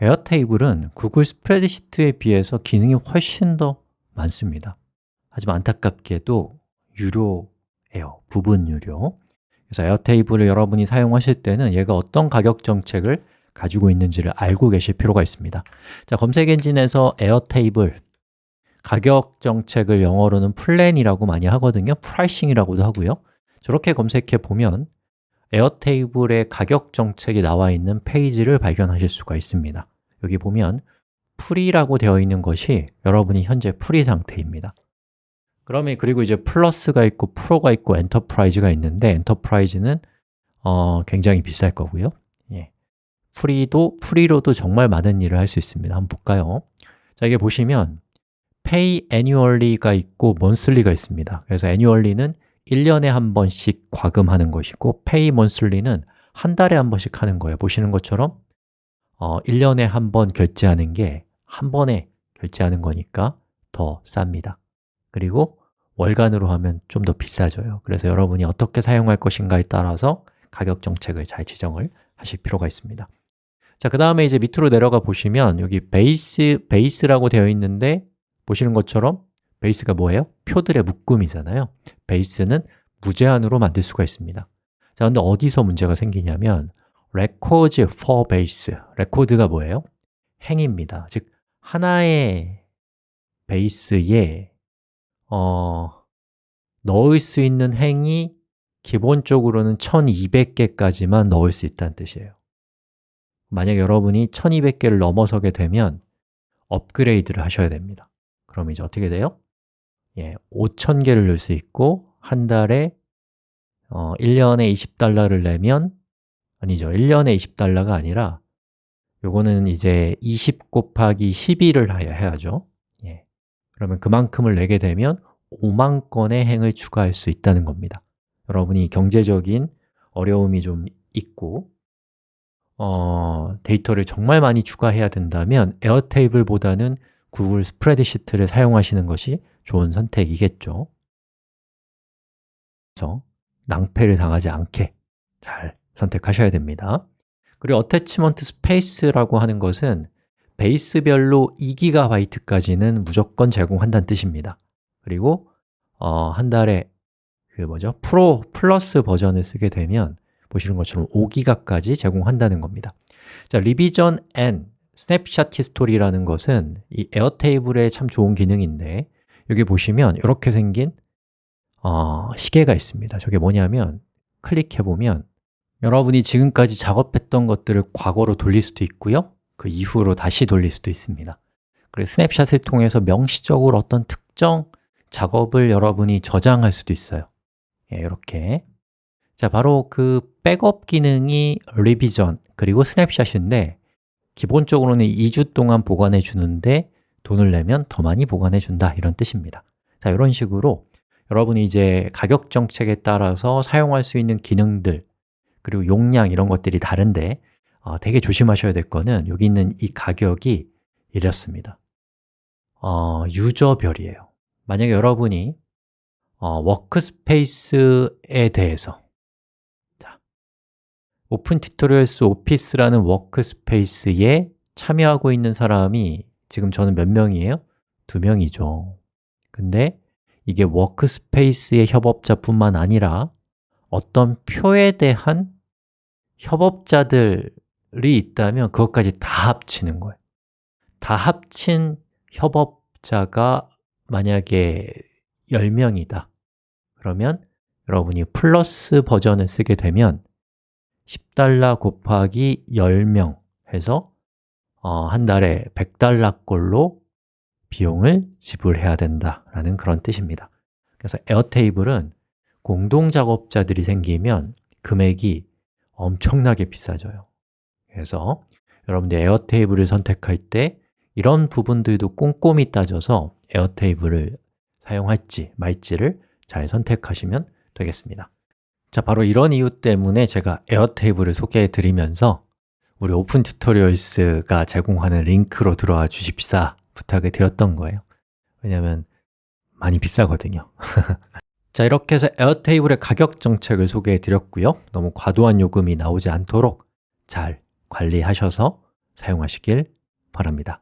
Airtable은 구글 스프레드시트에 비해서 기능이 훨씬 더 많습니다. 하지만 안타깝게도 유료예요. 부분 유료. 그래서 Airtable을 여러분이 사용하실 때는 얘가 어떤 가격 정책을 가지고 있는지를 알고 계실 필요가 있습니다. 자, 검색 엔진에서 Airtable. 가격 정책을 영어로는 plan이라고 많이 하거든요. pricing이라고도 하고요. 저렇게 검색해 보면 Airtable의 가격 정책이 나와 있는 페이지를 발견하실 수가 있습니다. 여기 보면 free라고 되어 있는 것이 여러분이 현재 free 상태입니다. 그러면 그리고 이제 플러스가 있고 프로가 있고 enterprise가 있는데 enterprise는 어, 굉장히 비쌀 거고요. 예. free도 free로도 정말 많은 일을 할 수 있습니다. 한번 볼까요? 자, 이게 보시면 pay annually가 있고 monthly가 있습니다. 그래서 annually는 1년에 한 번씩 과금하는 것이고 pay monthly는 한 달에 한 번씩 하는 거예요. 보시는 것처럼 어, 1년에 한 번 결제하는 게 한 번에 결제하는 거니까 더 쌉니다. 그리고 월간으로 하면 좀 더 비싸져요. 그래서 여러분이 어떻게 사용할 것인가에 따라서 가격 정책을 잘 지정을 하실 필요가 있습니다. 자, 그 다음에 이제 밑으로 내려가 보시면 여기 베이스, 베이스라고 되어 있는데 보시는 것처럼 base가 뭐예요? 표들의 묶음이잖아요 base는 무제한으로 만들 수가 있습니다 자, 근데 어디서 문제가 생기냐면 records per base 레코드가 뭐예요? 행입니다 즉, 하나의 base에 어, 넣을 수 있는 행이 기본적으로는 1200개까지만 넣을 수 있다는 뜻이에요 만약 여러분이 1200개를 넘어서게 되면 업그레이드를 하셔야 됩니다 그럼 이제 어떻게 돼요? 예, 5000개를 넣을 수 있고 한 달에 어, 1년에 20달러를 내면 아니죠, 1년에 20달러가 아니라 요거는 이제 20 곱하기 12를 해야죠. 예. 그러면 그만큼을 내게 되면 5만 건의 행을 추가할 수 있다는 겁니다. 여러분이 경제적인 어려움이 좀 있고 어, 데이터를 정말 많이 추가해야 된다면 Airtable보다는 Google 스프레드시트를 사용하시는 것이 좋은 선택이겠죠. 그래서 낭패를 당하지 않게 잘 선택하셔야 됩니다. 그리고 attachment space라고 하는 것은 base별로 2GB까지는 무조건 제공한다는 뜻입니다. 그리고 어, 한 달에 그 뭐죠? 프로 플러스 버전을 쓰게 되면 보시는 것처럼 5기가까지 제공한다는 겁니다. 자, 리비전 N, 스냅샷 히스토리라는 것은 이 Airtable의 참 좋은 기능인데 여기 보시면 이렇게 생긴 어, 시계가 있습니다. 저게 뭐냐면 클릭해보면 여러분이 지금까지 작업했던 것들을 과거로 돌릴 수도 있고요. 그 이후로 다시 돌릴 수도 있습니다. 그래서 스냅샷을 통해서 명시적으로 어떤 특정 작업을 여러분이 저장할 수도 있어요. 예, 이렇게. 자, 바로 그 백업 기능이 리비전 그리고 스냅샷인데 기본적으로는 2주 동안 보관해 주는데 돈을 내면 더 많이 보관해 준다. 이런 뜻입니다. 자, 이런 식으로 여러분이 이제 가격 정책에 따라서 사용할 수 있는 기능들 그리고 용량 이런 것들이 다른데 어, 되게 조심하셔야 될 거는 여기 있는 이 가격이 이렇습니다. 어, user별이에요. 만약에 여러분이 어, workspace에 대해서 opentutorials office라는 workspace에 참여하고 있는 사람이 지금 저는 몇 명이에요? 두 명이죠. 근데 이게 workspace의 협업자뿐만 아니라 어떤 표에 대한 협업자들이 있다면 그것까지 다 합치는 거예요. 다 합친 협업자가 만약에 10명이다. 그러면 여러분이 플러스 버전을 쓰게 되면 10달러 곱하기 10명 해서 어, 한 달에 100달러꼴로 비용을 지불해야 된다라는 그런 뜻입니다. 그래서 Airtable은 공동 작업자들이 생기면 금액이 엄청나게 비싸져요. 그래서 여러분들 Airtable을 선택할 때 이런 부분들도 꼼꼼히 따져서 Airtable을 사용할지 말지를 잘 선택하시면 되겠습니다. 자, 바로 이런 이유 때문에 제가 Airtable을 소개해 드리면서 우리 opentutorials가 제공하는 링크로 들어와 주십사 부탁을 드렸던 거예요. 왜냐하면 많이 비싸거든요. 자, 이렇게 해서 에어테이블의 가격 정책을 소개해 드렸고요. 너무 과도한 요금이 나오지 않도록 잘 관리하셔서 사용하시길 바랍니다